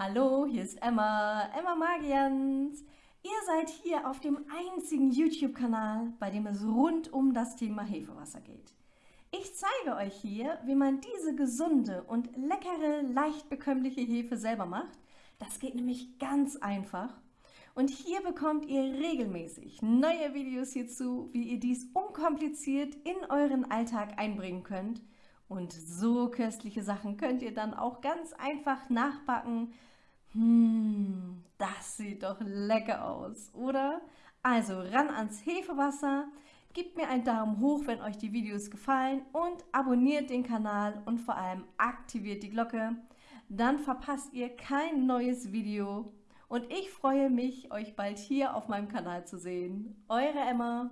Hallo, hier ist Emma, Emma Magians. Ihr seid hier auf dem einzigen YouTube-Kanal, bei dem es rund um das Thema Hefewasser geht. Ich zeige euch hier, wie man diese gesunde und leckere, leicht bekömmliche Hefe selber macht. Das geht nämlich ganz einfach. Und hier bekommt ihr regelmäßig neue Videos hierzu, wie ihr dies unkompliziert in euren Alltag einbringen könnt – und so köstliche Sachen könnt ihr dann auch ganz einfach nachbacken. Hm, das sieht doch lecker aus, oder? Also ran ans Hefewasser, gebt mir einen Daumen hoch, wenn euch die Videos gefallen und abonniert den Kanal und vor allem aktiviert die Glocke. Dann verpasst ihr kein neues Video und ich freue mich, euch bald hier auf meinem Kanal zu sehen. Eure Emma.